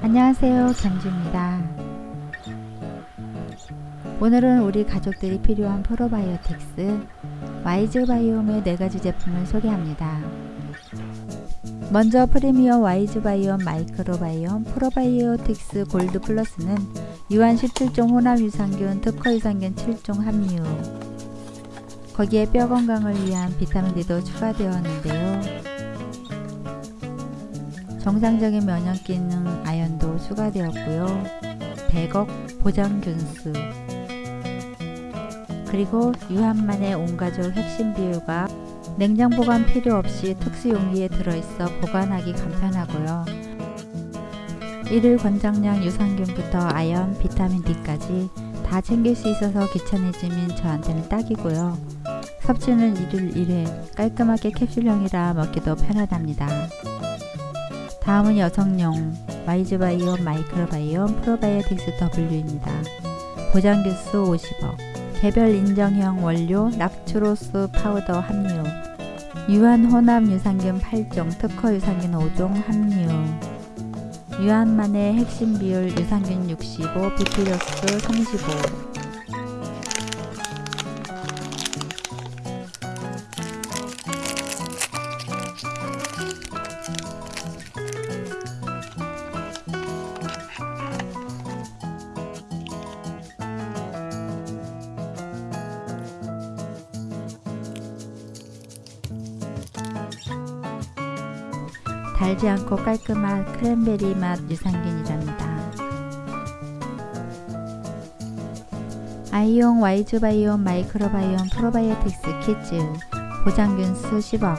안녕하세요 경주입니다. 오늘은 우리 가족들이 필요한 프로바이오틱스 와이즈 바이옴의 4가지 제품을 소개합니다. 먼저 프리미엄 와이즈 바이옴 마이크로바이옴 프로바이오틱스 골드 플러스는 유한 17종 혼합 유산균 특허 유산균 7종 함유. 거기에 뼈 건강을 위한 비타민D도 추가되었는데요 정상적인 면역 기능 아연도 추가되었고요. 100억 보장균수 그리고 유한만의 온가족 핵심 비율과 냉장 보관 필요 없이 특수 용기에 들어있어 보관하기 간편하고요. 일일 권장량 유산균부터 아연, 비타민 D까지 다 챙길 수 있어서 귀찮아지면 저한테는 딱이고요. 섭취는 일일 1회 깔끔하게 캡슐형이라 먹기도 편하답니다. 다음은 여성용 와이즈바이옴 마이크로바이옴 프로바이오틱스 W입니다. 보장균수 50억 개별 인정형 원료 락툴로스 파우더 함유 유한 혼합 유산균 8종 특허 유산균 5종 함유 유한만의 핵심 비율 유산균 65 비피더스 35 달지 않고 깔끔한 크랜베리 맛 유산균이랍니다. 아이용 와이즈 바이옴 마이크로바이옴 프로바이오틱스 키즈 보장균수 10억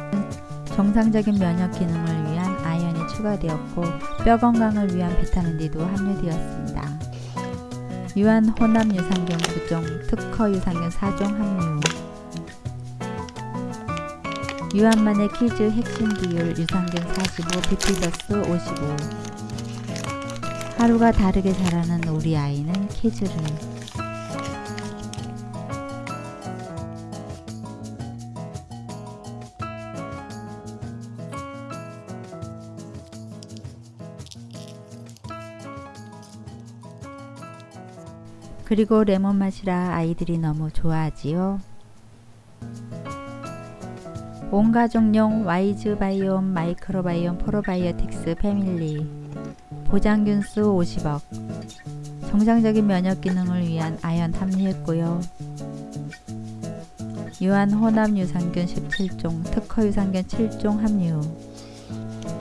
정상적인 면역 기능을 위한 아연이 추가되었고 뼈 건강을 위한 비타민D도 함유되었습니다. 유한 혼합 유산균 9종 특허 유산균 4종 함유 유한만의 키즈 핵심 비율 유산균 45, 비피더스 55 하루가 다르게 자라는 우리 아이는 키즈를 그리고 레몬 맛이라 아이들이 너무 좋아하지요. 온 가족용 와이즈 바이옴 마이크로바이옴 프로바이오틱스 패밀리. 보장균수 50억. 정상적인 면역 기능을 위한 아연 함유했고요. 유한 혼합 유산균 17종, 특허 유산균 7종 함유.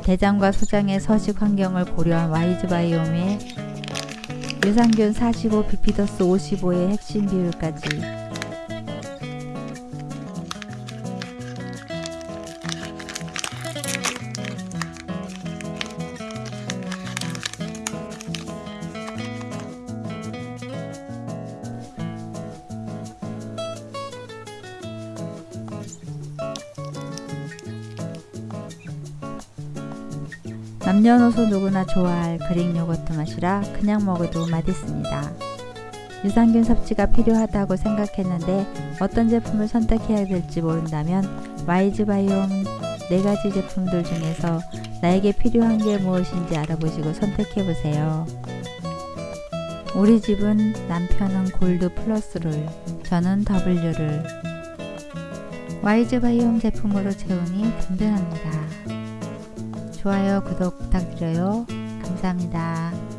대장과 소장의 서식 환경을 고려한 와이즈 바이옴의 유산균 45, 비피더스 55의 핵심 비율까지 남녀노소 누구나 좋아할 그릭 요거트 맛이라 그냥 먹어도 맛있습니다. 유산균 섭취가 필요하다고 생각했는데 어떤 제품을 선택해야 될지 모른다면 와이즈 바이옴 4가지 제품들 중에서 나에게 필요한 게 무엇인지 알아보시고 선택해보세요. 우리 집은 남편은 골드 플러스를, 저는 W를 와이즈 바이옴 제품으로 채우니 든든합니다. 좋아요, 구독 부탁드려요. 감사합니다.